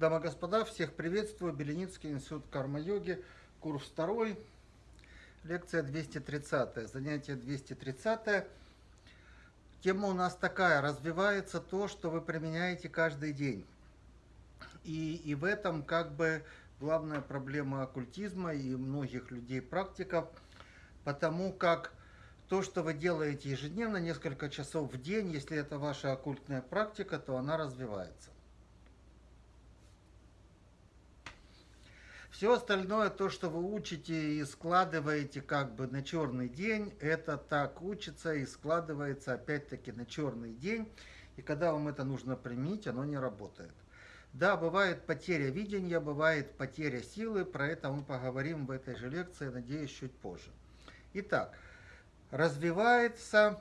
Дамы и господа, всех приветствую. Беленицкий институт карма-йоги, курс второй, лекция 230, занятие 230. Тема у нас такая, развивается то, что вы применяете каждый день. И, и в этом как бы главная проблема оккультизма и многих людей-практиков, потому как то, что вы делаете ежедневно, несколько часов в день, если это ваша оккультная практика, то она развивается. Все остальное, то, что вы учите и складываете как бы на черный день, это так учится и складывается опять-таки на черный день. И когда вам это нужно применить, оно не работает. Да, бывает потеря видения, бывает потеря силы, про это мы поговорим в этой же лекции, надеюсь, чуть позже. Итак, развивается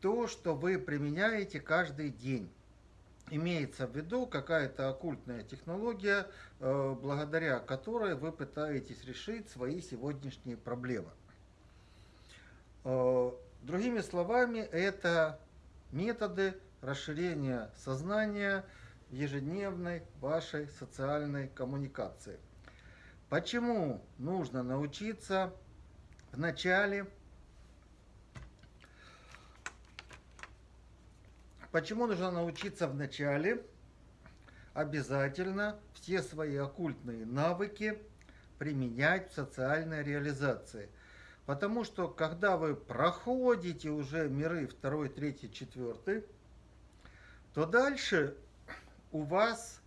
то, что вы применяете каждый день имеется в виду какая-то оккультная технология, э, благодаря которой вы пытаетесь решить свои сегодняшние проблемы. Э, другими словами, это методы расширения сознания в ежедневной вашей социальной коммуникации. Почему нужно научиться вначале Почему нужно научиться вначале обязательно все свои оккультные навыки применять в социальной реализации? Потому что когда вы проходите уже миры 2, 3, 4, то дальше у вас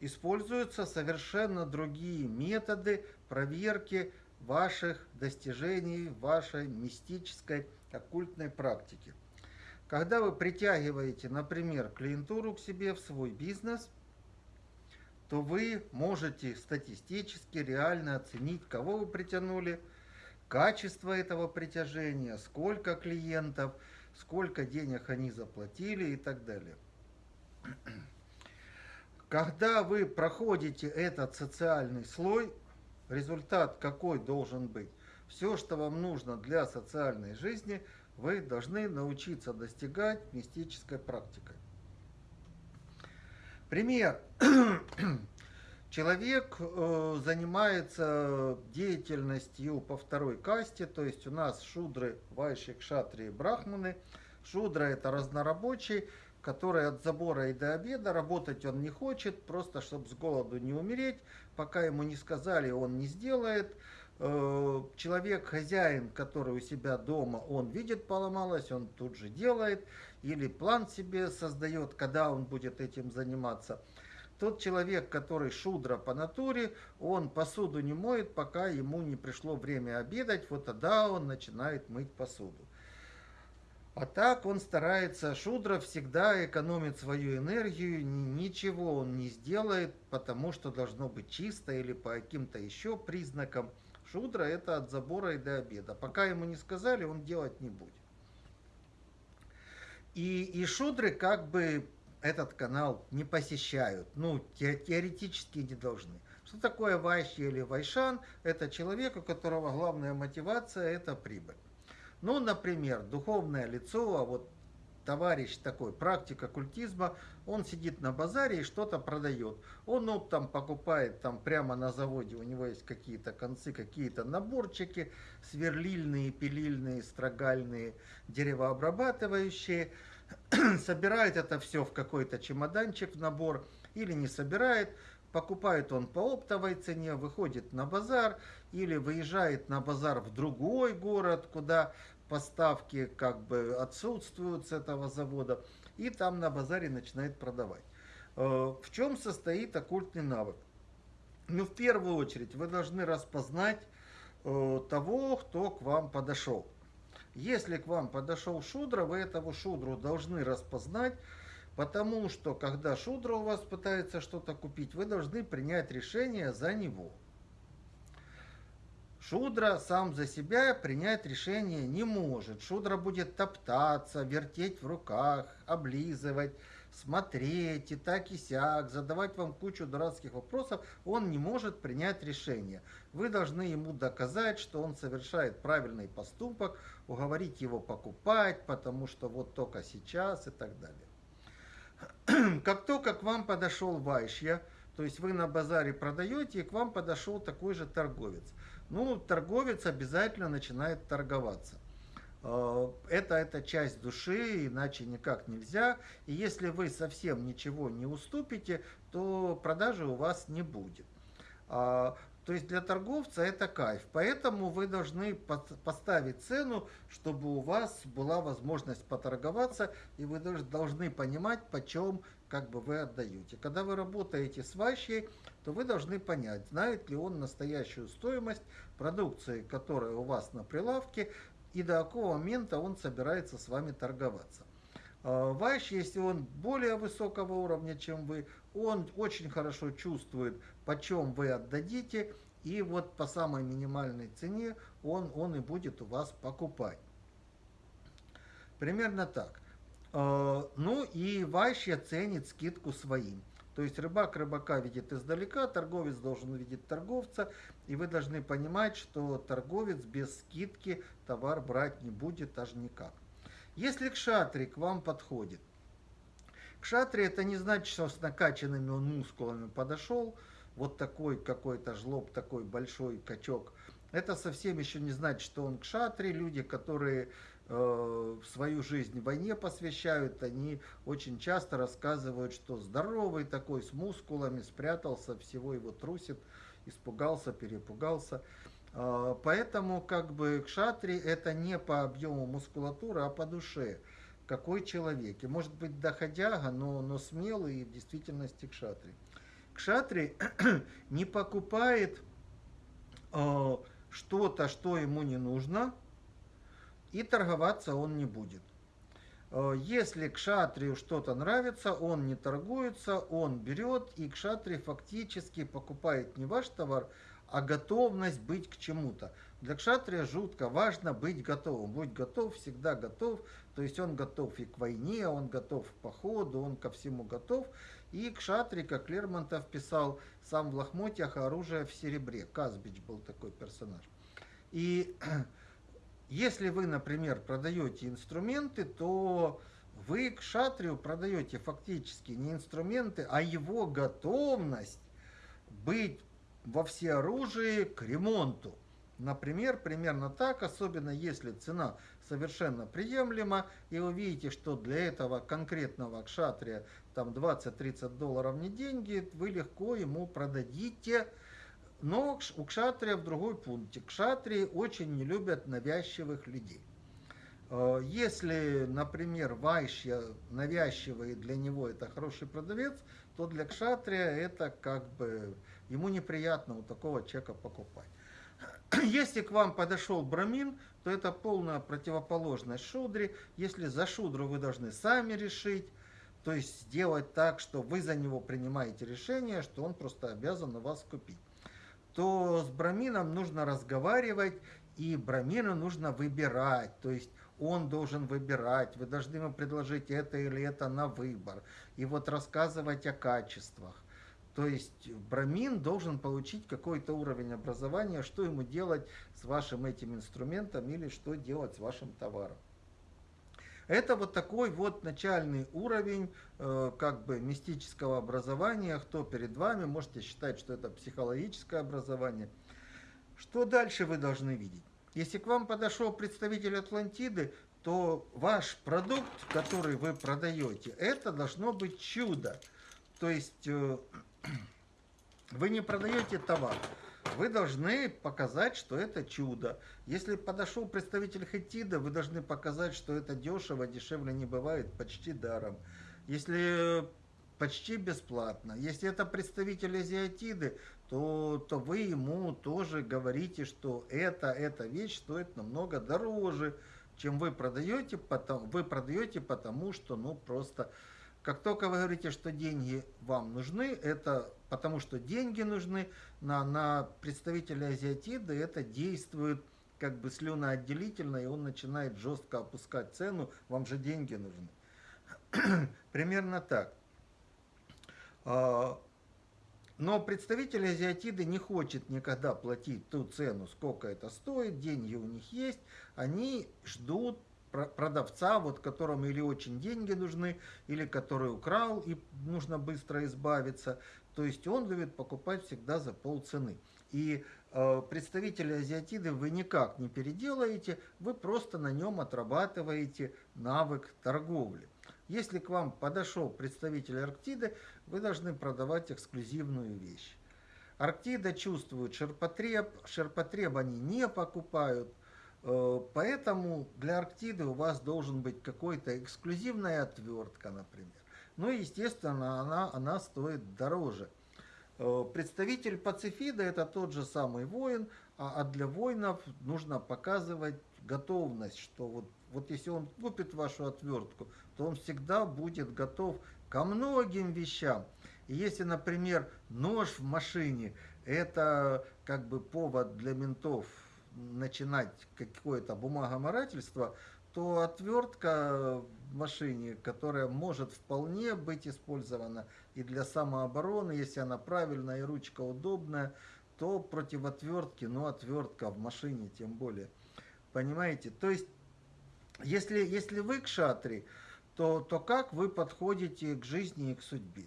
используются совершенно другие методы проверки ваших достижений, вашей мистической оккультной практики. Когда вы притягиваете, например, клиентуру к себе в свой бизнес, то вы можете статистически реально оценить, кого вы притянули, качество этого притяжения, сколько клиентов, сколько денег они заплатили и так далее. Когда вы проходите этот социальный слой, результат какой должен быть? Все, что вам нужно для социальной жизни – вы должны научиться достигать мистической практикой. Пример. Человек э, занимается деятельностью по второй касте, то есть у нас шудры, вайши, кшатри и брахманы. Шудра это разнорабочий, который от забора и до обеда работать он не хочет, просто чтобы с голоду не умереть. Пока ему не сказали, он не сделает. Э, человек, хозяин, который у себя дома, он видит поломалось, он тут же делает, или план себе создает, когда он будет этим заниматься. Тот человек, который шудра по натуре, он посуду не моет, пока ему не пришло время обедать, вот тогда он начинает мыть посуду. А так он старается, шудра всегда экономит свою энергию, ничего он не сделает, потому что должно быть чисто или по каким-то еще признакам. Шудра это от забора и до обеда. Пока ему не сказали, он делать не будет. И, и шудры как бы этот канал не посещают. Ну, те, теоретически не должны. Что такое вайши или вайшан? Это человек, у которого главная мотивация – это прибыль. Ну, например, духовное лицо, а вот товарищ такой, практик оккультизма, он сидит на базаре и что-то продает. Он ну, там покупает там прямо на заводе, у него есть какие-то концы, какие-то наборчики, сверлильные, пилильные, строгальные, деревообрабатывающие. собирает это все в какой-то чемоданчик в набор или не собирает, покупает он по оптовой цене, выходит на базар или выезжает на базар в другой город, куда поставки как бы отсутствуют с этого завода, и там на базаре начинает продавать. Э, в чем состоит оккультный навык? Ну, в первую очередь, вы должны распознать э, того, кто к вам подошел. Если к вам подошел шудра, вы этого шудру должны распознать, потому что, когда шудра у вас пытается что-то купить, вы должны принять решение за него. Шудра сам за себя принять решение не может. Шудра будет топтаться, вертеть в руках, облизывать, смотреть и так и сяк, задавать вам кучу дурацких вопросов. Он не может принять решение. Вы должны ему доказать, что он совершает правильный поступок, уговорить его покупать, потому что вот только сейчас и так далее. как только к вам подошел вайшья, то есть вы на базаре продаете, и к вам подошел такой же торговец. Ну, торговец обязательно начинает торговаться. Э, это, это часть души, иначе никак нельзя. И если вы совсем ничего не уступите, то продажи у вас не будет. А, то есть для торговца это кайф. Поэтому вы должны поставить цену, чтобы у вас была возможность поторговаться, и вы должны понимать, почем как бы вы отдаете. Когда вы работаете с ващей, то вы должны понять, знает ли он настоящую стоимость продукции, которая у вас на прилавке, и до какого момента он собирается с вами торговаться. А, Ваш, если он более высокого уровня, чем вы, он очень хорошо чувствует, почем вы отдадите, и вот по самой минимальной цене он, он и будет у вас покупать. Примерно так. А, ну и Ваща ценит скидку своим. То есть рыбак рыбака видит издалека, торговец должен увидеть торговца, и вы должны понимать, что торговец без скидки товар брать не будет аж никак. Если кшатри к вам подходит, кшатри это не значит, что с накачанными он мускулами подошел, вот такой какой-то жлоб, такой большой качок. Это совсем еще не значит, что он кшатри, люди, которые Э, свою жизнь войне посвящают, они очень часто рассказывают, что здоровый такой, с мускулами, спрятался, всего его трусит, испугался, перепугался. Э, поэтому как бы кшатри это не по объему мускулатуры, а по душе. Какой человек. И может быть доходяга, но, но смелый и в действительности кшатри. Кшатри не покупает э, что-то, что ему не нужно, и торговаться он не будет. Э, если к шатрию что-то нравится, он не торгуется, он берет, и к шатри фактически покупает не ваш товар, а готовность быть к чему-то. Для кшатрия жутко важно быть готовым. Будь готов, всегда готов. То есть он готов и к войне, он готов к походу, он ко всему готов. И кшатри, как Лермонтов писал, сам в лохмотьях, а оружие в серебре. Казбич был такой персонаж. И Если вы, например, продаете инструменты, то вы к шатрию продаете фактически не инструменты, а его готовность быть во всеоружии к ремонту. Например, примерно так, особенно если цена совершенно приемлема, и вы видите, что для этого конкретного кшатрия там 20-30 долларов не деньги, вы легко ему продадите но у кшатрия в другой пункте. Кшатрии очень не любят навязчивых людей. Э, если, например, вайшья навязчивый для него это хороший продавец, то для кшатрия это как бы ему неприятно у такого человека покупать. Если к вам подошел брамин, то это полная противоположность шудре. Если за шудру вы должны сами решить, то есть сделать так, что вы за него принимаете решение, что он просто обязан на вас купить то с брамином нужно разговаривать, и брамину нужно выбирать. То есть он должен выбирать, вы должны ему предложить это или это на выбор. И вот рассказывать о качествах. То есть брамин должен получить какой-то уровень образования, что ему делать с вашим этим инструментом или что делать с вашим товаром. Это вот такой вот начальный уровень э, как бы мистического образования. Кто перед вами, можете считать, что это психологическое образование. Что дальше вы должны видеть? Если к вам подошел представитель Атлантиды, то ваш продукт, который вы продаете, это должно быть чудо. То есть э, вы не продаете товар, вы должны показать, что это чудо. Если подошел представитель Хетида, вы должны показать, что это дешево, дешевле не бывает, почти даром. Если почти бесплатно. Если это представитель азиатиды, то, то вы ему тоже говорите, что это, эта вещь стоит намного дороже, чем вы продаете, потому, вы продаете потому, что ну просто как только вы говорите, что деньги вам нужны, это потому что деньги нужны, на, на представителя азиатида это действует как бы слюноотделительно, и он начинает жестко опускать цену, вам же деньги нужны. Примерно так. А, но представитель азиатиды не хочет никогда платить ту цену, сколько это стоит, деньги у них есть, они ждут продавца, вот которому или очень деньги нужны, или который украл и нужно быстро избавиться. То есть он любит покупать всегда за полцены. И э, азиатиды вы никак не переделаете, вы просто на нем отрабатываете навык торговли. Если к вам подошел представитель Арктиды, вы должны продавать эксклюзивную вещь. Арктида чувствует ширпотреб, ширпотреб они не покупают, поэтому для Арктиды у вас должен быть какой-то эксклюзивная отвертка, например. Ну и, естественно, она, она стоит дороже. Э, представитель пацифида это тот же самый воин, а, а для воинов нужно показывать готовность, что вот, вот если он купит вашу отвертку, то он всегда будет готов ко многим вещам. И если, например, нож в машине, это как бы повод для ментов начинать какое-то бумагоморательство, то отвертка в машине, которая может вполне быть использована и для самообороны, если она правильная и ручка удобная, то против отвертки, ну отвертка в машине тем более. Понимаете? То есть, если, если вы к шатре, то, то как вы подходите к жизни и к судьбе?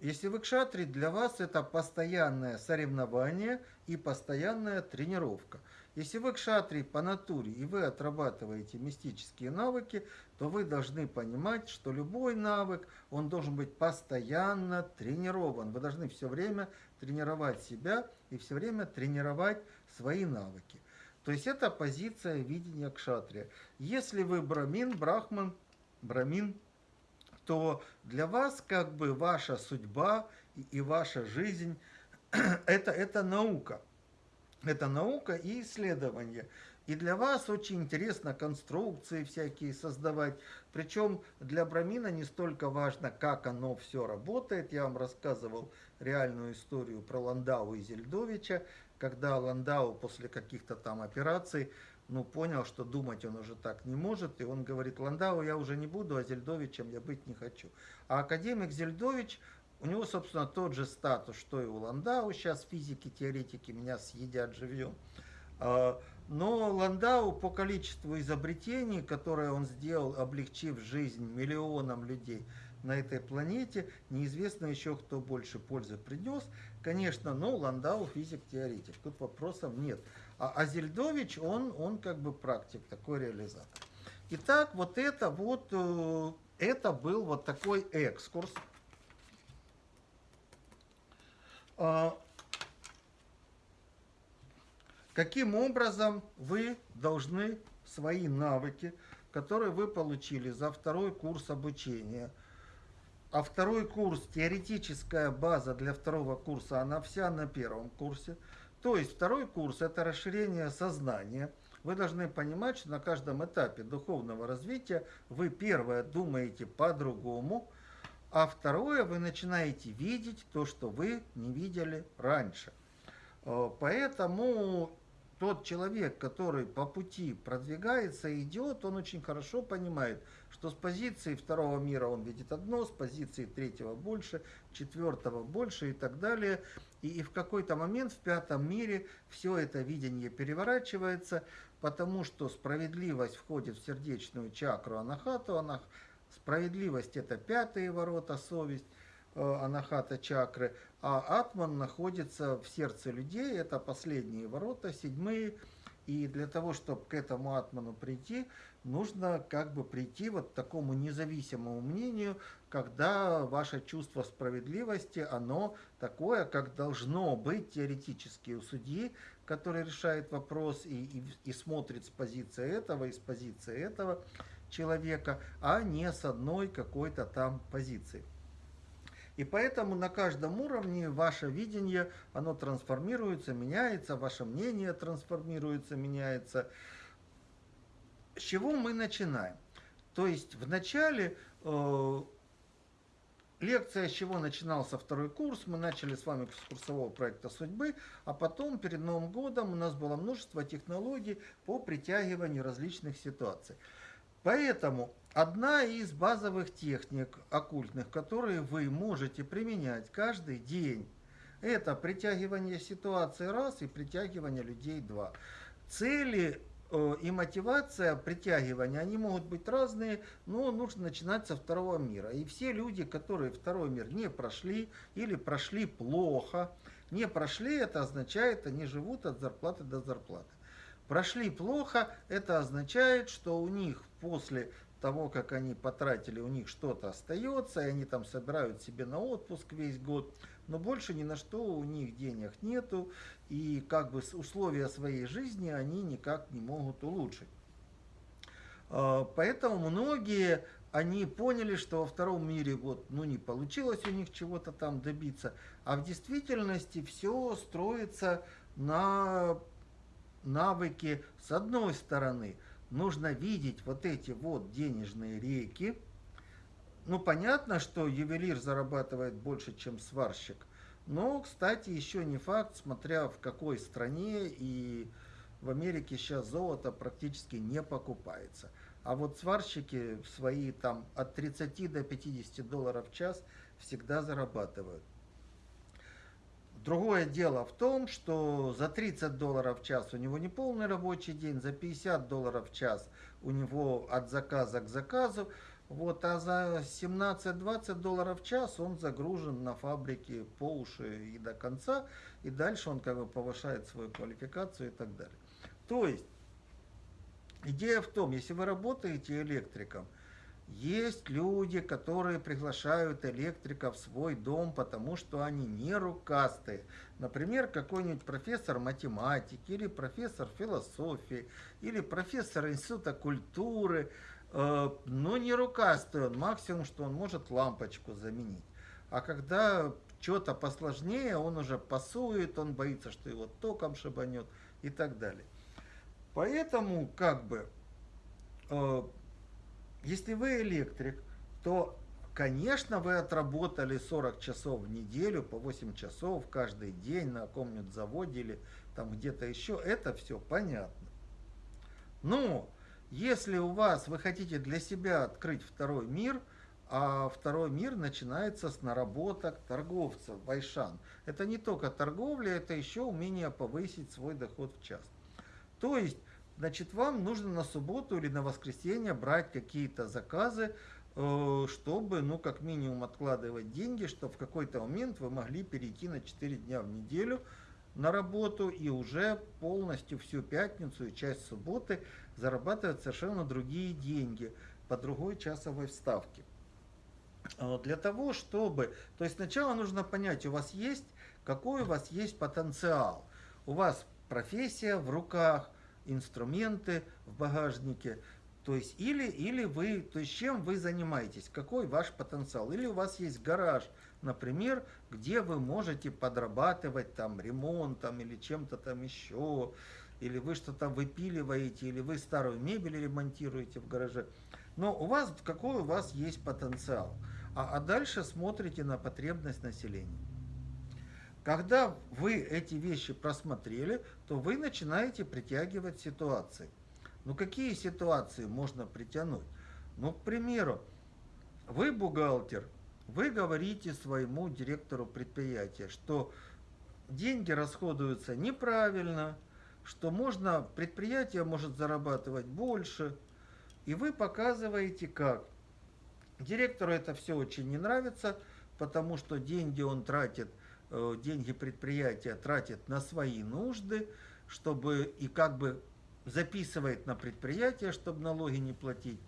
Если вы кшатри, для вас это постоянное соревнование и постоянная тренировка. Если вы кшатри по натуре и вы отрабатываете мистические навыки, то вы должны понимать, что любой навык, он должен быть постоянно тренирован. Вы должны все время тренировать себя и все время тренировать свои навыки. То есть это позиция видения кшатрия. Если вы брамин, брахман, брамин, то для вас как бы ваша судьба и ваша жизнь это, это наука. Это наука и исследование. И для вас очень интересно конструкции всякие создавать. Причем для Брамина не столько важно, как оно все работает. Я вам рассказывал реальную историю про Ландау и Зельдовича, когда Ландау после каких-то там операций ну, понял, что думать он уже так не может, и он говорит, Ландау я уже не буду, а Зельдовичем я быть не хочу. А академик Зельдович, у него, собственно, тот же статус, что и у Ландау, сейчас физики, теоретики меня съедят живьем. А, но Ландау по количеству изобретений, которые он сделал, облегчив жизнь миллионам людей на этой планете, неизвестно еще, кто больше пользы принес. Конечно, но Ландау физик-теоретик, тут вопросов нет. А, а Зельдович, он, он как бы практик, такой реализатор. Итак, вот это вот, э, это был вот такой экскурс. А, каким образом вы должны свои навыки, которые вы получили за второй курс обучения, а второй курс, теоретическая база для второго курса, она вся на первом курсе – то есть второй курс – это расширение сознания. Вы должны понимать, что на каждом этапе духовного развития вы первое думаете по-другому, а второе вы начинаете видеть то, что вы не видели раньше. Э, поэтому тот человек, который по пути продвигается, идет, он очень хорошо понимает, что с позиции второго мира он видит одно, с позиции третьего больше, четвертого больше и так далее. И, и в какой-то момент в пятом мире все это видение переворачивается, потому что справедливость входит в сердечную чакру анахату, анах... справедливость это пятые ворота, совесть, э, анахата чакры, а атман находится в сердце людей, это последние ворота, седьмые, и для того, чтобы к этому атману прийти, нужно как бы прийти вот к такому независимому мнению, когда ваше чувство справедливости, оно такое, как должно быть теоретически у судьи, который решает вопрос и, и, и смотрит с позиции этого и с позиции этого человека, а не с одной какой-то там позиции. И поэтому на каждом уровне ваше видение, оно трансформируется, меняется, ваше мнение трансформируется, меняется. С чего мы начинаем? То есть в начале э, лекция, с чего начинался второй курс, мы начали с вами с курсового проекта судьбы, а потом перед Новым годом у нас было множество технологий по притягиванию различных ситуаций. Поэтому одна из базовых техник оккультных, которые вы можете применять каждый день, это притягивание ситуации раз и притягивание людей два. Цели э, и мотивация притягивания, они могут быть разные, но нужно начинать со второго мира. И все люди, которые второй мир не прошли или прошли плохо, не прошли, это означает, они живут от зарплаты до зарплаты. Прошли плохо, это означает, что у них после того, как они потратили, у них что-то остается, и они там собирают себе на отпуск весь год, но больше ни на что у них денег нету, и как бы условия своей жизни они никак не могут улучшить. А, поэтому многие, они поняли, что во втором мире вот, ну, не получилось у них чего-то там добиться, а в действительности все строится на навыке с одной стороны – нужно видеть вот эти вот денежные реки. Ну, понятно, что ювелир зарабатывает больше, чем сварщик. Но, кстати, еще не факт, смотря в какой стране, и в Америке сейчас золото практически не покупается. А вот сварщики свои там от 30 до 50 долларов в час всегда зарабатывают. Другое дело в том, что за 30 долларов в час у него не полный рабочий день, за 50 долларов в час у него от заказа к заказу, вот, а за 17-20 долларов в час он загружен на фабрике по уши и до конца, и дальше он как бы повышает свою квалификацию и так далее. То есть, идея в том, если вы работаете электриком, есть люди, которые приглашают электрика в свой дом, потому что они не рукастые. Например, какой-нибудь профессор математики, или профессор философии, или профессор института культуры. Э, но не рукастый он, максимум, что он может лампочку заменить. А когда что-то посложнее, он уже пасует, он боится, что его током шибанет и так далее. Поэтому, как бы, э, если вы электрик, то, конечно, вы отработали 40 часов в неделю, по 8 часов каждый день на каком-нибудь заводе или там где-то еще. Это все понятно. Но если у вас, вы хотите для себя открыть второй мир, а второй мир начинается с наработок торговцев, вайшан. Это не только торговля, это еще умение повысить свой доход в час. То есть значит, вам нужно на субботу или на воскресенье брать какие-то заказы, э, чтобы, ну, как минимум откладывать деньги, чтобы в какой-то момент вы могли перейти на 4 дня в неделю на работу и уже полностью всю пятницу и часть субботы зарабатывать совершенно другие деньги по другой часовой вставке. Э, для того, чтобы... То есть сначала нужно понять, у вас есть, какой у вас есть потенциал. У вас профессия в руках, инструменты в багажнике. То есть или, или вы, то есть чем вы занимаетесь, какой ваш потенциал. Или у вас есть гараж, например, где вы можете подрабатывать там ремонтом или чем-то там еще, или вы что-то выпиливаете, или вы старую мебель ремонтируете в гараже. Но у вас, какой у вас есть потенциал. А, а дальше смотрите на потребность населения. Когда вы эти вещи просмотрели, то вы начинаете притягивать ситуации. Ну какие ситуации можно притянуть? Ну, к примеру, вы бухгалтер, вы говорите своему директору предприятия, что деньги расходуются неправильно, что можно, предприятие может зарабатывать больше, и вы показываете как. Директору это все очень не нравится, потому что деньги он тратит – деньги предприятия тратит на свои нужды, чтобы и как бы записывает на предприятие, чтобы налоги не платить,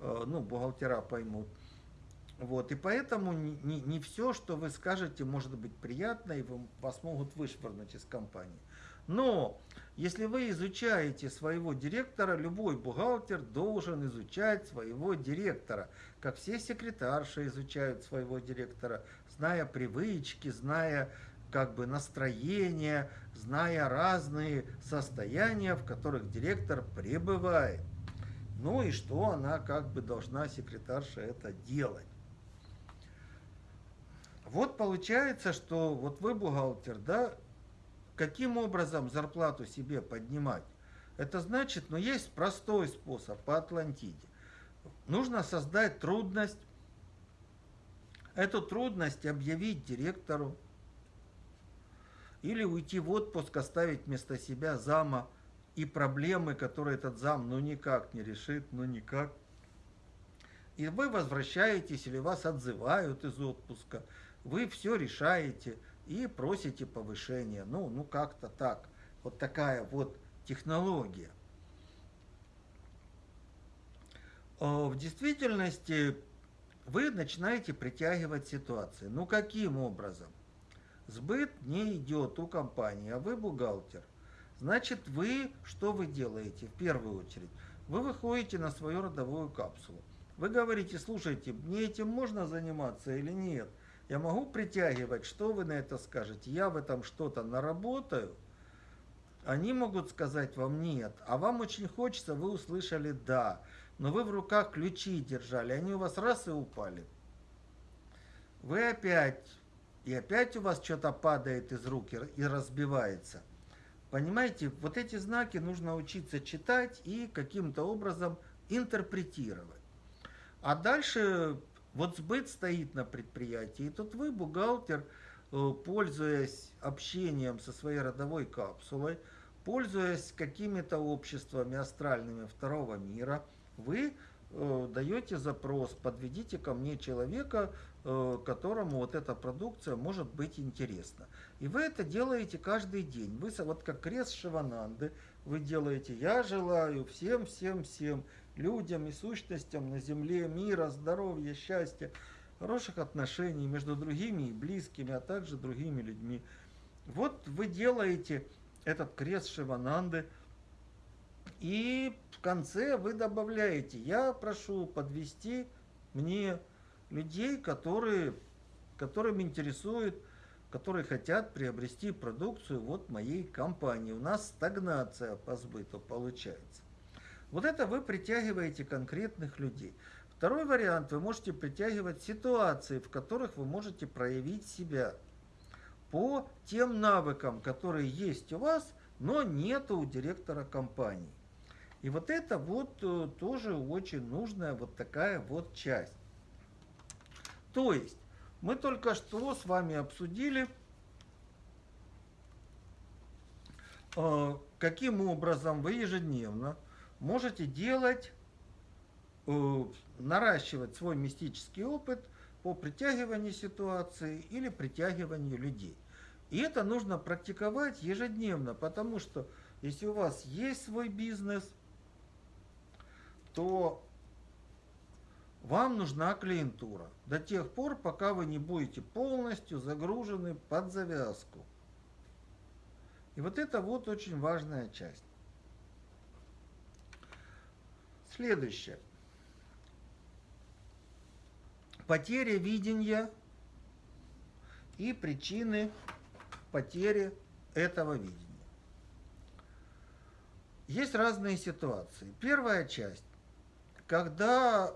э, ну, бухгалтера поймут. Вот, и поэтому не, не, все, что вы скажете, может быть приятно, и вас могут вышвырнуть из компании. Но если вы изучаете своего директора, любой бухгалтер должен изучать своего директора, как все секретарши изучают своего директора, зная привычки, зная как бы настроение, зная разные состояния, в которых директор пребывает. Ну и что она как бы должна, секретарша, это делать. Вот получается, что вот вы бухгалтер, да, каким образом зарплату себе поднимать? Это значит, ну есть простой способ по Атлантиде. Нужно создать трудность Эту трудность объявить директору или уйти в отпуск, оставить вместо себя зама и проблемы, которые этот зам ну никак не решит, ну никак. И вы возвращаетесь или вас отзывают из отпуска, вы все решаете и просите повышения. Ну, ну как-то так. Вот такая вот технология. А в действительности вы начинаете притягивать ситуации. Ну каким образом? Сбыт не идет у компании, а вы бухгалтер. Значит, вы, что вы делаете в первую очередь? Вы выходите на свою родовую капсулу. Вы говорите, слушайте, мне этим можно заниматься или нет? Я могу притягивать, что вы на это скажете? Я в этом что-то наработаю? Они могут сказать вам нет, а вам очень хочется, вы услышали да но вы в руках ключи держали, они у вас раз и упали. Вы опять, и опять у вас что-то падает из рук и разбивается. Понимаете, вот эти знаки нужно учиться читать и каким-то образом интерпретировать. А дальше вот сбыт стоит на предприятии, и тут вы, бухгалтер, э, пользуясь общением со своей родовой капсулой, пользуясь какими-то обществами астральными второго мира – вы э, даете запрос, подведите ко мне человека, э, которому вот эта продукция может быть интересна. И вы это делаете каждый день. Вы вот как крест Шивананды, вы делаете «Я желаю всем, всем, всем людям и сущностям на земле мира, здоровья, счастья, хороших отношений между другими и близкими, а также другими людьми». Вот вы делаете этот крест Шивананды, и в конце вы добавляете, я прошу подвести мне людей, которые, которым интересует, которые хотят приобрести продукцию вот моей компании. У нас стагнация по сбыту получается. Вот это вы притягиваете конкретных людей. Второй вариант, вы можете притягивать ситуации, в которых вы можете проявить себя по тем навыкам, которые есть у вас, но нет у директора компании. И вот это вот э, тоже очень нужная вот такая вот часть. То есть, мы только что с вами обсудили, э, каким образом вы ежедневно можете делать, э, наращивать свой мистический опыт по притягиванию ситуации или притягиванию людей. И это нужно практиковать ежедневно, потому что если у вас есть свой бизнес – то вам нужна клиентура до тех пор, пока вы не будете полностью загружены под завязку. И вот это вот очень важная часть. Следующее. Потеря видения и причины потери этого видения. Есть разные ситуации. Первая часть когда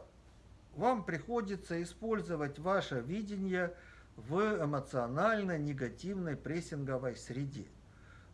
вам приходится использовать ваше видение в эмоционально негативной прессинговой среде.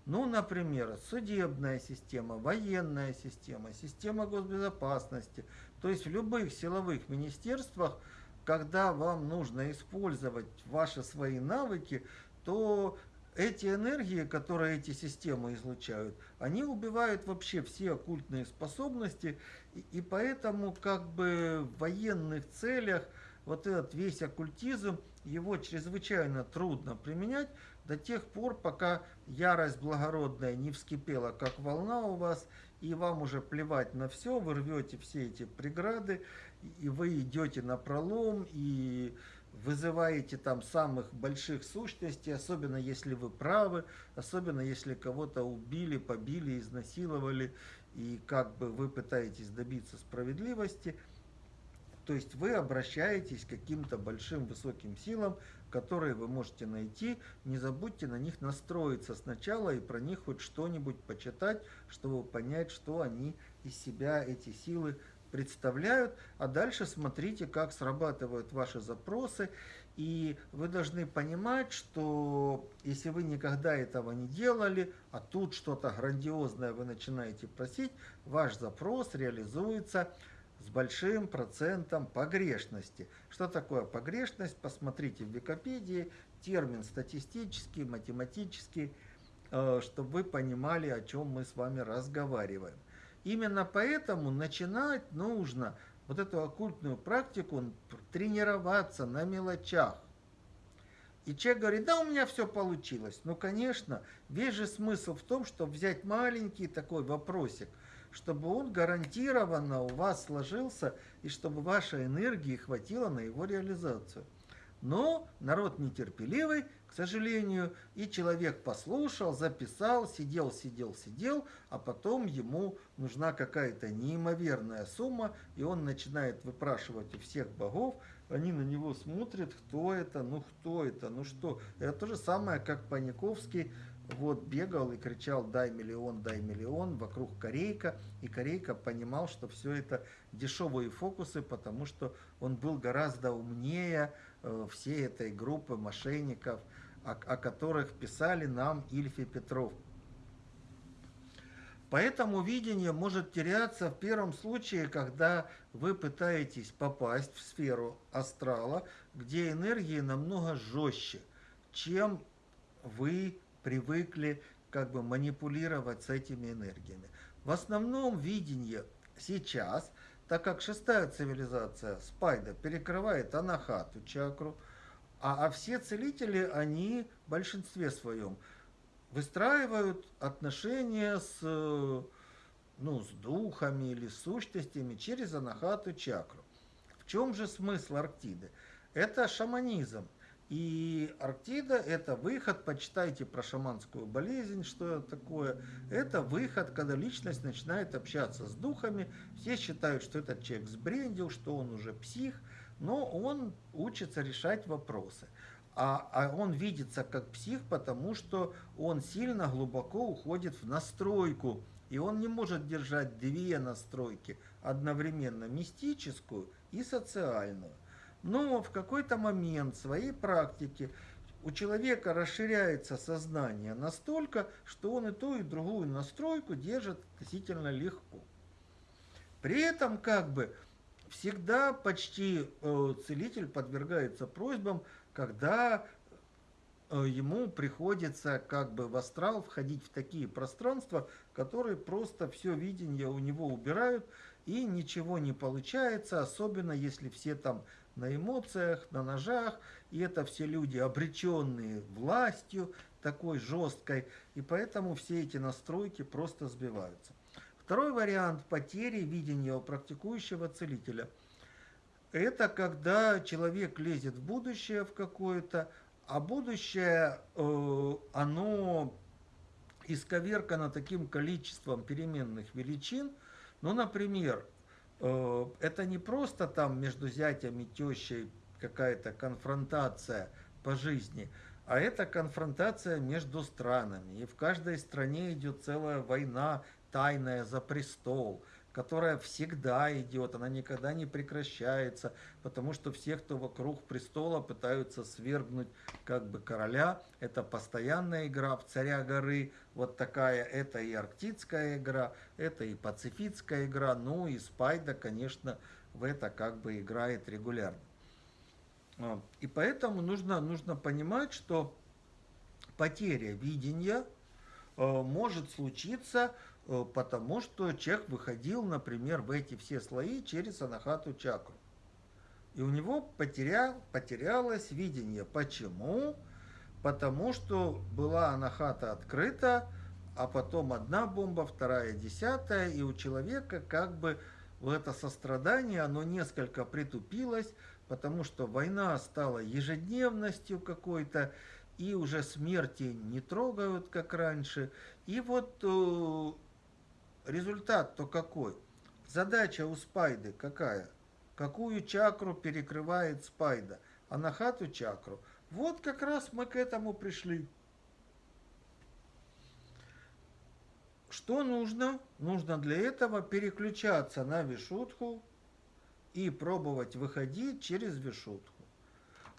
Ну, например, судебная система, военная система, система госбезопасности. То есть в любых силовых министерствах, когда вам нужно использовать ваши свои навыки, то эти энергии, которые эти системы излучают, они убивают вообще все оккультные способности, и, и поэтому как бы в военных целях вот этот весь оккультизм, его чрезвычайно трудно применять до тех пор, пока ярость благородная не вскипела, как волна у вас, и вам уже плевать на все, вы рвете все эти преграды, и вы идете на пролом, и вызываете там самых больших сущностей, особенно если вы правы, особенно если кого-то убили, побили, изнасиловали, и как бы вы пытаетесь добиться справедливости, то есть вы обращаетесь к каким-то большим высоким силам, которые вы можете найти. Не забудьте на них настроиться сначала и про них хоть что-нибудь почитать, чтобы понять, что они из себя, эти силы, представляют, а дальше смотрите, как срабатывают ваши запросы. И вы должны понимать, что если вы никогда этого не делали, а тут что-то грандиозное вы начинаете просить, ваш запрос реализуется с большим процентом погрешности. Что такое погрешность? Посмотрите в Википедии, термин статистический, математический. э, чтобы вы понимали, о чем мы с вами разговариваем. Именно поэтому начинать нужно вот эту оккультную практику тренироваться на мелочах. И человек говорит, да, у меня все получилось. Ну, конечно, весь же смысл в том, чтобы взять маленький такой вопросик, чтобы он гарантированно у вас сложился, и чтобы вашей энергии хватило на его реализацию. Но народ нетерпеливый, сожалению, и человек послушал, записал, сидел, сидел, сидел, а потом ему нужна какая-то неимоверная сумма, и он начинает выпрашивать у всех богов, они на него смотрят, кто это, ну кто это, ну что. Это то же самое, как Паниковский вот бегал и кричал «дай миллион, дай миллион» вокруг Корейка, и Корейка понимал, что все это дешевые фокусы, потому что он был гораздо умнее э, всей этой группы мошенников, о, о которых писали нам Ильф и Петров. Поэтому видение может теряться в первом случае, когда вы пытаетесь попасть в сферу астрала, где энергии намного жестче, чем вы привыкли как бы манипулировать с этими энергиями. В основном видение сейчас, так как шестая цивилизация Спайда перекрывает анахату чакру, а, а все целители, они в большинстве своем выстраивают отношения с, ну, с духами или сущностями через анахату чакру. В чем же смысл Арктиды? Это шаманизм. И Арктида – это выход, почитайте про шаманскую болезнь, что это такое. Это выход, когда личность начинает общаться с духами. Все считают, что этот человек сбрендил, что он уже псих, но он учится решать вопросы. А, а он видится как псих, потому что он сильно глубоко уходит в настройку. И он не может держать две настройки одновременно, мистическую и социальную. Но в какой-то момент своей практики у человека расширяется сознание настолько, что он и ту, и другую настройку держит относительно легко. При этом как бы всегда почти э, целитель подвергается просьбам, когда э, ему приходится как бы в астрал входить в такие пространства, которые просто все видение у него убирают, и ничего не получается, особенно если все там на эмоциях, на ножах, и это все люди, обреченные властью такой жесткой, и поэтому все эти настройки просто сбиваются. Второй вариант потери видения у практикующего целителя – это когда человек лезет в будущее в какое-то, а будущее, э, оно исковеркано таким количеством переменных величин, ну, например, Э, это не просто там между зятем и тещей какая-то конфронтация по жизни, а это конфронтация между странами. И в каждой стране идет целая война тайная за престол – которая всегда идет, она никогда не прекращается, потому что все, кто вокруг престола, пытаются свергнуть как бы короля. Это постоянная игра в царя горы, вот такая, это и арктическая игра, это и пацифистская игра, ну и Спайда, конечно, в это как бы играет регулярно. А, и поэтому нужно, нужно понимать, что потеря видения э, может случиться потому что человек выходил, например, в эти все слои через анахату чакру. И у него потерял, потерялось видение. Почему? Потому что была анахата открыта, а потом одна бомба, вторая, десятая, и у человека как бы это сострадание, оно несколько притупилось, потому что война стала ежедневностью какой-то, и уже смерти не трогают, как раньше. И вот э, результат-то какой? Задача у спайды какая? Какую чакру перекрывает спайда? Анахату чакру. Вот как раз мы к этому пришли. Что нужно? Нужно для этого переключаться на вишутху и пробовать выходить через вишутху.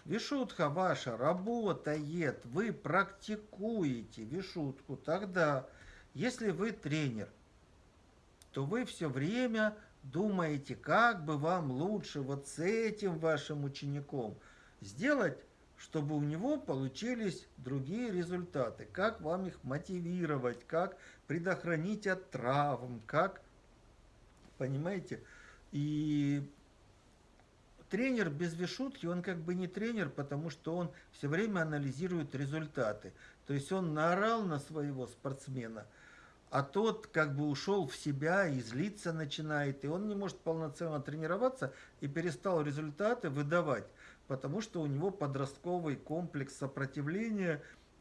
Вишутха ваша работает, вы практикуете вишутку. Тогда, если вы тренер, то вы все время думаете, как бы вам лучше вот с этим вашим учеником сделать чтобы у него получились другие результаты. Как вам их мотивировать, как предохранить от травм, как, понимаете, и тренер без вишутки, он как бы не тренер, потому что он все время анализирует результаты. То есть он наорал на своего спортсмена, а тот как бы ушел в себя и злиться начинает, и он не может полноценно тренироваться и перестал результаты выдавать потому что у него подростковый комплекс сопротивления,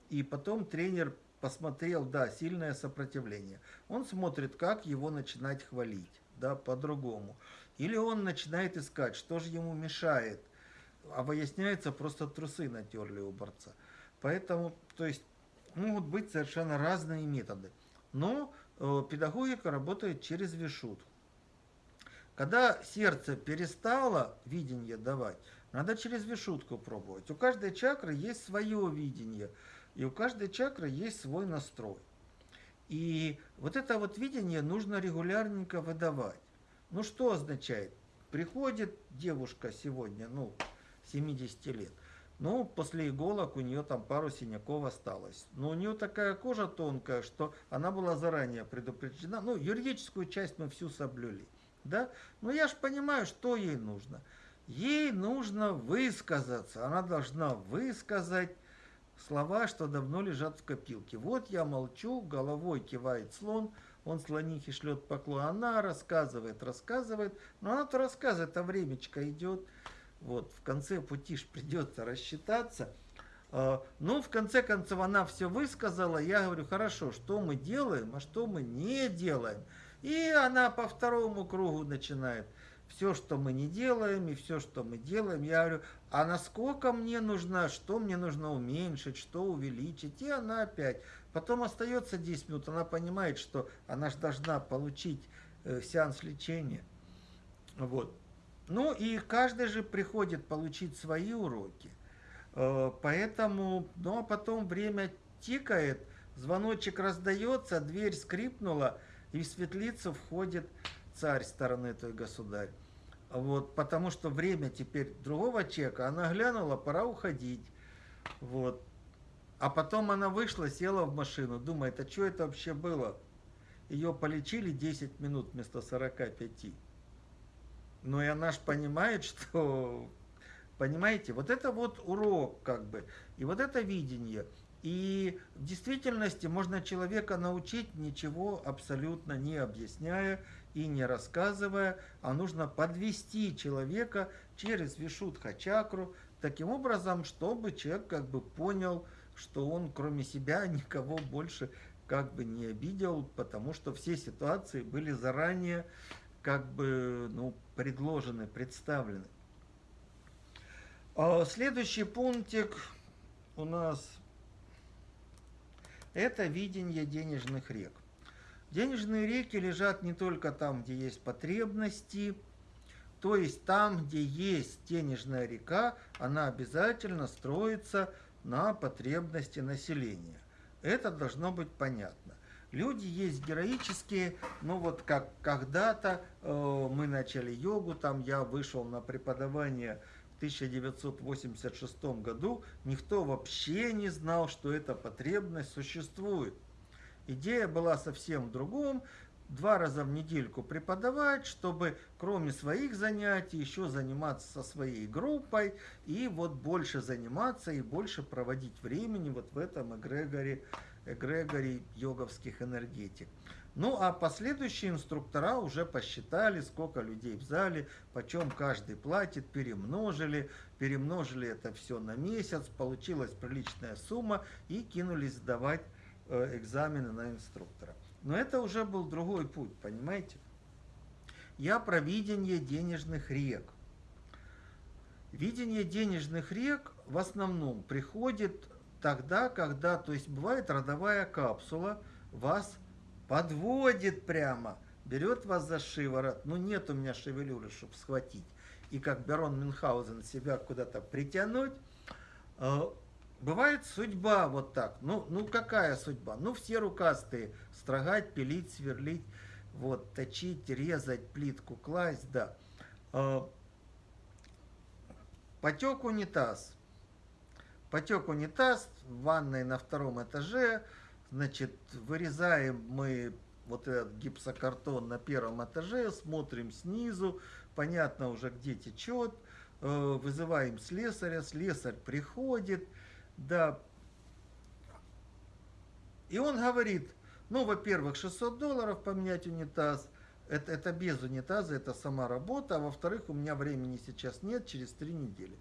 и потом тренер посмотрел, да, сильное сопротивление. Он смотрит, как его начинать хвалить, да, по-другому. Или он начинает искать, что же ему мешает, а выясняется, просто трусы натерли у борца. Поэтому, то есть, могут быть совершенно разные методы. Но э, педагогика работает через вишут. Когда сердце перестало видение давать, надо через вишутку пробовать. У каждой чакры есть свое видение, и у каждой чакры есть свой настрой. И вот это вот видение нужно регулярненько выдавать. Ну что означает? Приходит девушка сегодня, ну, 70 лет. Ну, после иголок у нее там пару синяков осталось. Но у нее такая кожа тонкая, что она была заранее предупреждена. Ну, юридическую часть мы всю соблюли. Да? Но я же понимаю, что ей нужно. Ей нужно высказаться. Она должна высказать слова, что давно лежат в копилке. Вот я молчу, головой кивает слон, он слонихе шлет поклон. Она рассказывает, рассказывает, но она-то рассказывает, а времечко идет. Вот, в конце пути ж придется рассчитаться. Ну, в конце концов, она все высказала. Я говорю, хорошо, что мы делаем, а что мы не делаем. И она по второму кругу начинает все, что мы не делаем, и все, что мы делаем, я говорю, а насколько мне нужно, что мне нужно уменьшить, что увеличить, и она опять. Потом остается 10 минут, она понимает, что она же должна получить э, сеанс лечения. Вот. Ну и каждый же приходит получить свои уроки. Э, поэтому, ну а потом время тикает, звоночек раздается, дверь скрипнула, и в светлицу входит царь стороны той государь. Вот, потому что время теперь другого человека. Она глянула, пора уходить. Вот. А потом она вышла, села в машину, думает, а что это вообще было? Ее полечили 10 минут вместо 45. Ну и она же понимает, что... Понимаете, вот это вот урок как бы. И вот это видение. И в действительности можно человека научить, ничего абсолютно не объясняя, и не рассказывая, а нужно подвести человека через вишудха чакру, таким образом, чтобы человек как бы понял, что он кроме себя никого больше как бы не обидел, потому что все ситуации были заранее как бы ну, предложены, представлены. А следующий пунктик у нас это видение денежных рек. Денежные реки лежат не только там, где есть потребности, то есть там, где есть денежная река, она обязательно строится на потребности населения. Это должно быть понятно. Люди есть героические, ну вот как когда-то э, мы начали йогу, там я вышел на преподавание в 1986 году, никто вообще не знал, что эта потребность существует. Идея была совсем в другом. Два раза в недельку преподавать, чтобы кроме своих занятий еще заниматься со своей группой и вот больше заниматься и больше проводить времени вот в этом эгрегоре, эгрегоре йоговских энергетик. Ну а последующие инструктора уже посчитали, сколько людей в зале, почем каждый платит, перемножили, перемножили это все на месяц, получилась приличная сумма и кинулись сдавать Э, экзамены на инструктора. Но это уже был другой путь, понимаете? Я про видение денежных рек. Видение денежных рек в основном приходит тогда, когда, то есть бывает родовая капсула, вас подводит прямо, берет вас за шиворот, ну нет у меня шевелюры, чтобы схватить, и как Берон Мюнхгаузен себя куда-то притянуть, э, Бывает судьба вот так. Ну, ну какая судьба? Ну все рукастые. Строгать, пилить, сверлить, вот, точить, резать, плитку класть, да. А, потек унитаз. Потек унитаз в ванной на втором этаже. Значит, вырезаем мы вот этот гипсокартон на первом этаже, смотрим снизу, понятно уже где течет, э, вызываем слесаря, слесарь приходит, да, и он говорит, ну, во-первых, 600 долларов поменять унитаз, это, это без унитаза, это сама работа, а во-вторых, у меня времени сейчас нет, через три недели.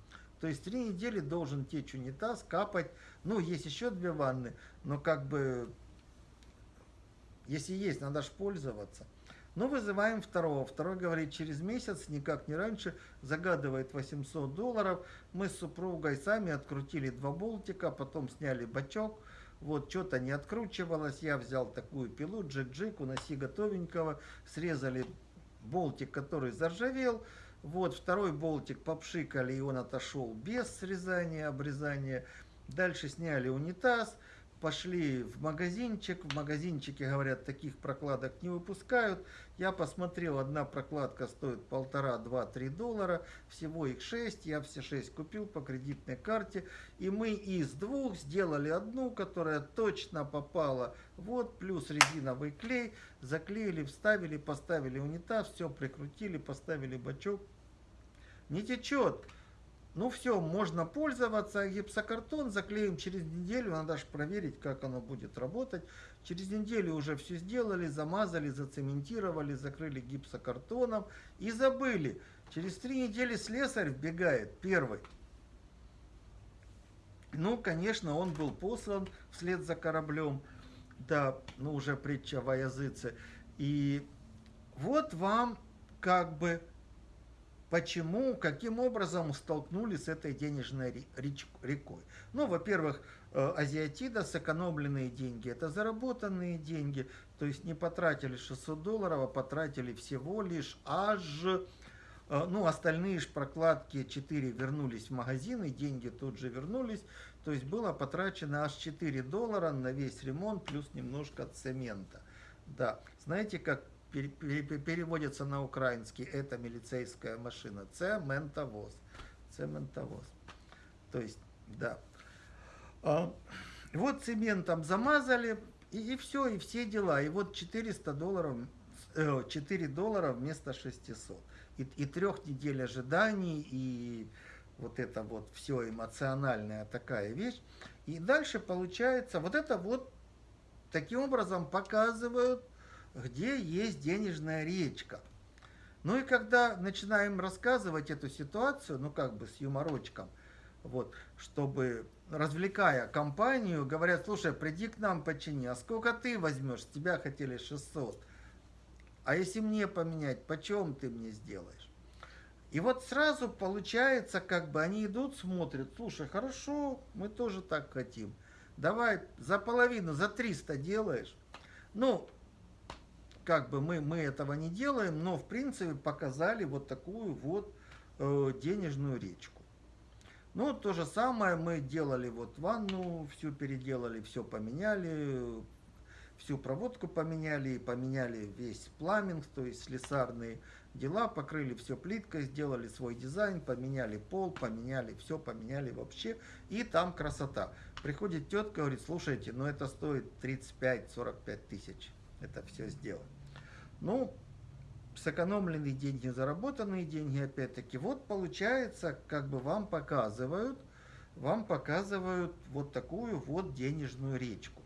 То есть три недели должен течь унитаз, капать. Ну, есть еще две ванны, но как бы, если есть, надо же пользоваться. Ну, вызываем второго. Второй говорит, через месяц, никак не раньше, загадывает 800 долларов. Мы с супругой сами открутили два болтика, потом сняли бачок. Вот, что-то не откручивалось. Я взял такую пилу, джик-джик, уноси готовенького. Срезали болтик, который заржавел. Вот второй болтик попшикали, и он отошел без срезания, обрезания. Дальше сняли унитаз, пошли в магазинчик. В магазинчике, говорят, таких прокладок не выпускают. Я посмотрел, одна прокладка стоит полтора, два, три доллара. Всего их шесть. Я все шесть купил по кредитной карте. И мы из двух сделали одну, которая точно попала. Вот, плюс резиновый клей. Заклеили, вставили, поставили унитаз. Все прикрутили, поставили бачок. Не течет. Ну все, можно пользоваться. Гипсокартон заклеим через неделю. Надо же проверить, как оно будет работать. Через неделю уже все сделали, замазали, зацементировали, закрыли гипсокартоном и забыли. Через три недели слесарь вбегает, первый. Ну, конечно, он был послан вслед за кораблем. Да, ну уже притча во языце. И вот вам как бы почему, каким образом столкнулись с этой денежной рекой. Ну, во-первых, э, азиатида, сэкономленные деньги, это заработанные деньги, то есть не потратили 600 долларов, а потратили всего лишь аж, э, ну, остальные ж прокладки 4 вернулись в магазин, и деньги тут же вернулись, то есть было потрачено аж 4 доллара на весь ремонт, плюс немножко цемента. Да, знаете, как переводится на украинский, это милицейская машина, цементовоз. Цементовоз. То есть, да. А, вот цементом замазали, и, и все, и все дела. И вот 400 долларов, 4 э, доллара вместо 600. И, и трех недель ожиданий, и вот это вот все эмоциональная такая вещь. И дальше получается, вот это вот таким образом показывают где есть денежная речка. Ну и когда начинаем рассказывать эту ситуацию, ну как бы с юморочком, вот, чтобы, развлекая компанию, говорят, слушай, приди к нам почини, а сколько ты возьмешь? Тебя хотели 600. А если мне поменять, почем ты мне сделаешь? И вот сразу получается, как бы они идут, смотрят, слушай, хорошо, мы тоже так хотим. Давай за половину, за 300 делаешь. Ну, как бы мы, мы этого не делаем, но в принципе показали вот такую вот э, денежную речку. Ну, то же самое мы делали вот ванну, всю переделали, все поменяли, всю проводку поменяли, поменяли весь пламинг, то есть слесарные дела, покрыли все плиткой, сделали свой дизайн, поменяли пол, поменяли все, поменяли вообще, и там красота. Приходит тетка, говорит, слушайте, ну это стоит 35-45 тысяч, это все сделать. Ну, сэкономленные деньги, заработанные деньги, опять-таки, вот получается, как бы вам показывают, вам показывают вот такую вот денежную речку.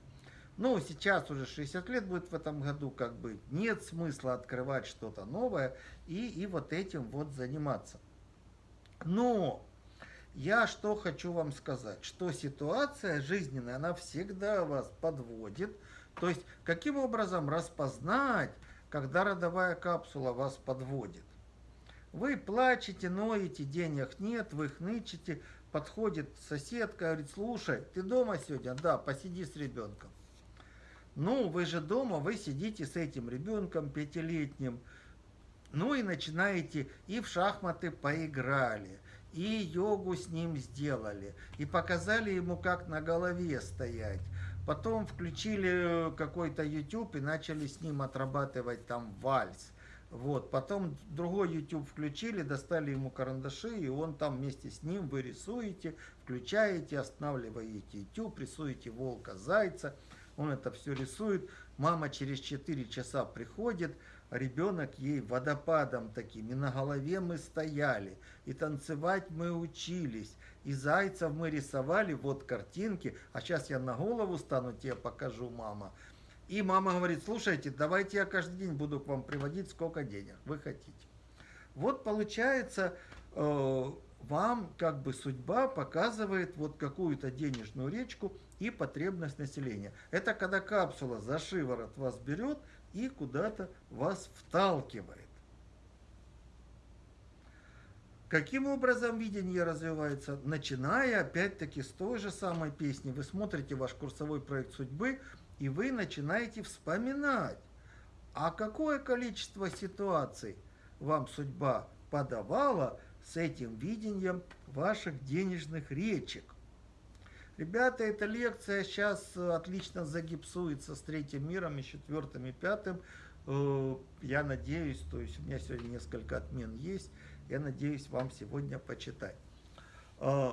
Ну, сейчас уже 60 лет будет в этом году, как бы нет смысла открывать что-то новое и, и вот этим вот заниматься. Но я что хочу вам сказать, что ситуация жизненная, она всегда вас подводит. То есть, каким образом распознать, когда родовая капсула вас подводит. Вы плачете, ноете, денег нет, вы хнычете, подходит соседка, говорит, слушай, ты дома сегодня? Да, посиди с ребенком. Ну, вы же дома, вы сидите с этим ребенком пятилетним, ну и начинаете, и в шахматы поиграли, и йогу с ним сделали, и показали ему, как на голове стоять, Потом включили какой-то YouTube и начали с ним отрабатывать там вальс. Вот, потом другой YouTube включили, достали ему карандаши, и он там вместе с ним вы рисуете, включаете, останавливаете YouTube, рисуете волка, зайца, он это все рисует. Мама через 4 часа приходит, ребенок ей водопадом таким, и на голове мы стояли, и танцевать мы учились, и зайцев мы рисовали, вот картинки, а сейчас я на голову стану, тебе покажу, мама. И мама говорит, слушайте, давайте я каждый день буду к вам приводить, сколько денег вы хотите. Вот получается, э, вам как бы судьба показывает вот какую-то денежную речку и потребность населения. Это когда капсула за шиворот вас берет и куда-то вас вталкивает. Каким образом видение развивается? Начиная опять-таки с той же самой песни. Вы смотрите ваш курсовой проект судьбы, и вы начинаете вспоминать, а какое количество ситуаций вам судьба подавала с этим видением ваших денежных речек. Ребята, эта лекция сейчас отлично загипсуется с третьим миром и четвертым и пятым. Э, я надеюсь, то есть у меня сегодня несколько отмен есть, я надеюсь вам сегодня почитать. Э,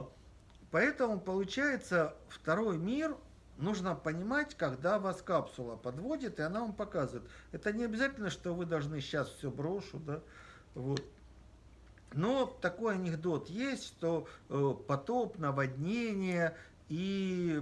поэтому получается второй мир нужно понимать, когда вас капсула подводит, и она вам показывает. Это не обязательно, что вы должны сейчас все брошу, да, вот. Но такой анекдот есть, что э, потоп, наводнение, и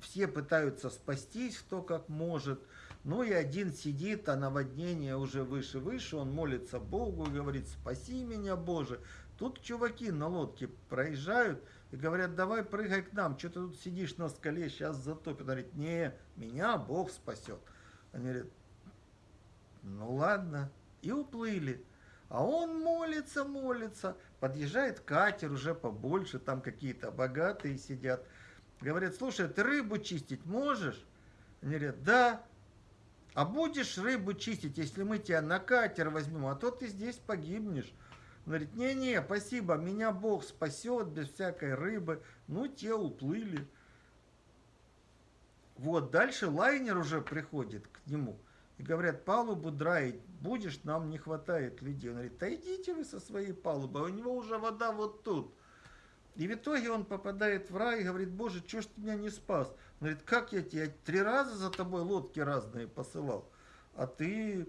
все пытаются спастись, кто как может. Ну и один сидит, а наводнение уже выше-выше, он молится Богу, говорит, спаси меня, Боже. Тут чуваки на лодке проезжают, и говорят, давай прыгай к нам, что ты тут сидишь на скале, сейчас затопит. Он говорит, не, меня Бог спасет. Они говорят, ну ладно, и уплыли. А он молится, молится, подъезжает катер уже побольше, там какие-то богатые сидят. Говорят, слушай, ты рыбу чистить можешь? Они говорят, да. А будешь рыбу чистить, если мы тебя на катер возьмем, а то ты здесь погибнешь. Он говорит, не-не, спасибо, меня Бог спасет без всякой рыбы. Ну, те уплыли. Вот, дальше лайнер уже приходит к нему. И говорят, палубу драить будешь, нам не хватает людей. Он говорит, да идите вы со своей палубы, у него уже вода вот тут. И в итоге он попадает в рай и говорит, боже, что ж ты меня не спас? Говорит, как я тебе три раза за тобой лодки разные посылал, а ты...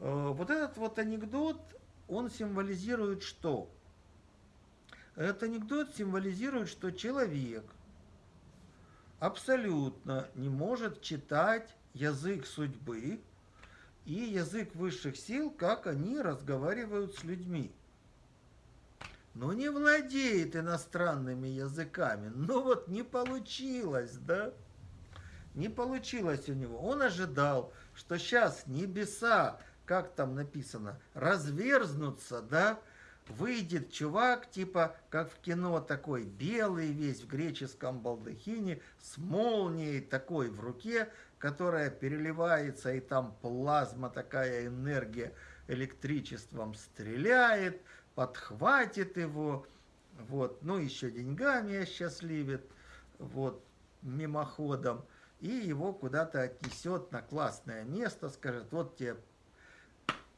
Э, вот этот вот анекдот, он символизирует что? Этот анекдот символизирует, что человек абсолютно не может читать язык судьбы и язык высших сил, как они разговаривают с людьми. Но не владеет иностранными языками. Ну вот не получилось, да? Не получилось у него. Он ожидал, что сейчас небеса как там написано, разверзнуться, да, выйдет чувак, типа, как в кино такой, белый весь в греческом балдахине, с молнией такой в руке, которая переливается, и там плазма, такая энергия электричеством стреляет, подхватит его, вот, ну, еще деньгами осчастливит, вот, мимоходом, и его куда-то отнесет на классное место, скажет, вот тебе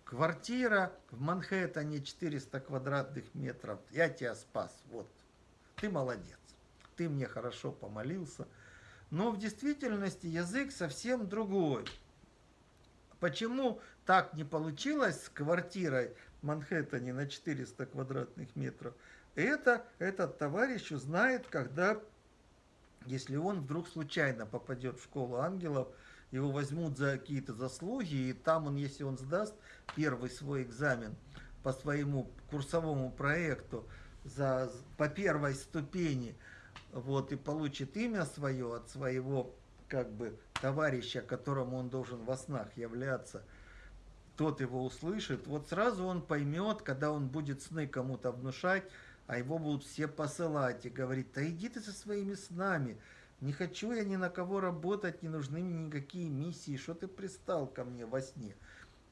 Квартира в Манхэттене 400 квадратных метров. Я тебя спас. Вот. Ты молодец. Ты мне хорошо помолился. Но в действительности язык совсем другой. Почему так не получилось с квартирой в Манхэттене на 400 квадратных метров? Это этот товарищ узнает, когда, если он вдруг случайно попадет в школу ангелов, его возьмут за какие-то заслуги, и там он, если он сдаст первый свой экзамен по своему курсовому проекту за, по первой ступени, вот, и получит имя свое от своего, как бы, товарища, которому он должен во снах являться, тот его услышит, вот сразу он поймет, когда он будет сны кому-то внушать, а его будут все посылать и говорить, да иди ты со своими снами, не хочу я ни на кого работать, не нужны мне никакие миссии. Что ты пристал ко мне во сне?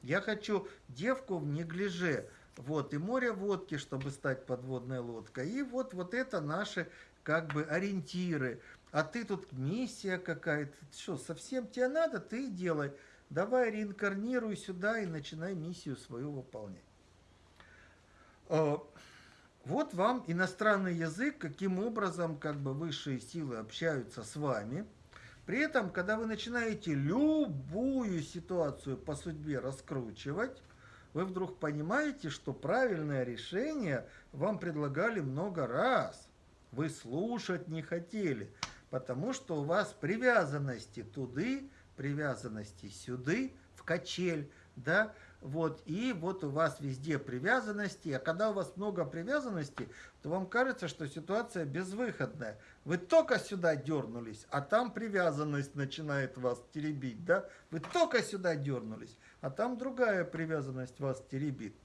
Я хочу девку в неглиже. Вот, и море водки, чтобы стать подводной лодкой. И вот, вот это наши как бы ориентиры. А ты тут миссия какая-то. Что, совсем тебе надо? Ты делай. давай реинкарнируй сюда и начинай миссию свою выполнять. Вот вам иностранный язык, каким образом как бы высшие силы общаются с вами. При этом, когда вы начинаете любую ситуацию по судьбе раскручивать, вы вдруг понимаете, что правильное решение вам предлагали много раз. Вы слушать не хотели, потому что у вас привязанности туды, привязанности сюды, в качель, да, вот, и вот у вас везде привязанности, а когда у вас много привязанностей, то вам кажется, что ситуация безвыходная. Вы только сюда дернулись, а там привязанность начинает вас теребить, да? Вы только сюда дернулись, а там другая привязанность вас теребит.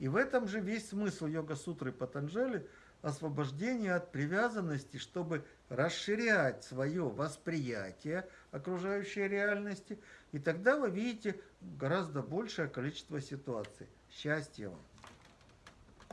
И в этом же весь смысл йога-сутры Патанджали – освобождение от привязанности, чтобы расширять свое восприятие окружающей реальности, и тогда вы видите гораздо большее количество ситуаций. Счастья вам!